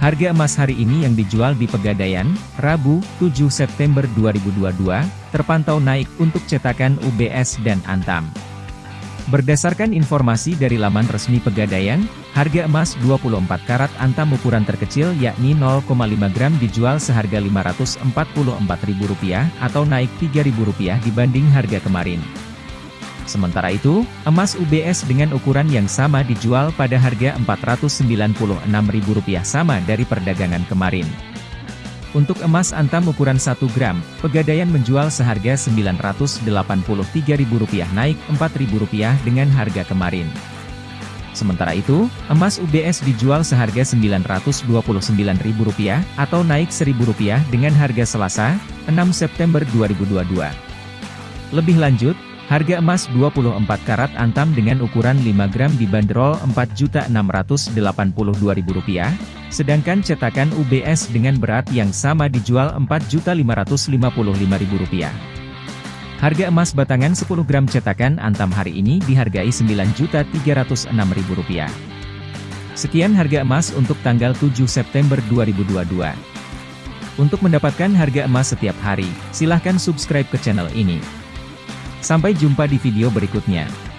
Harga emas hari ini yang dijual di Pegadaian, Rabu, 7 September 2022, terpantau naik untuk cetakan UBS dan Antam. Berdasarkan informasi dari laman resmi Pegadaian, harga emas 24 karat Antam ukuran terkecil yakni 0,5 gram dijual seharga Rp544.000 atau naik Rp3.000 dibanding harga kemarin. Sementara itu, emas UBS dengan ukuran yang sama dijual pada harga Rp496.000 sama dari perdagangan kemarin. Untuk emas antam ukuran 1 gram, Pegadaian menjual seharga Rp983.000 naik Rp4.000 dengan harga kemarin. Sementara itu, emas UBS dijual seharga Rp929.000 atau naik Rp1.000 dengan harga Selasa, 6 September 2022. Lebih lanjut, Harga emas 24 karat antam dengan ukuran 5 gram dibanderol Rp4.682.000, sedangkan cetakan UBS dengan berat yang sama dijual Rp4.555.000. Harga emas batangan 10 gram cetakan antam hari ini dihargai Rp9.306.000. Sekian harga emas untuk tanggal 7 September 2022. Untuk mendapatkan harga emas setiap hari, silahkan subscribe ke channel ini. Sampai jumpa di video berikutnya.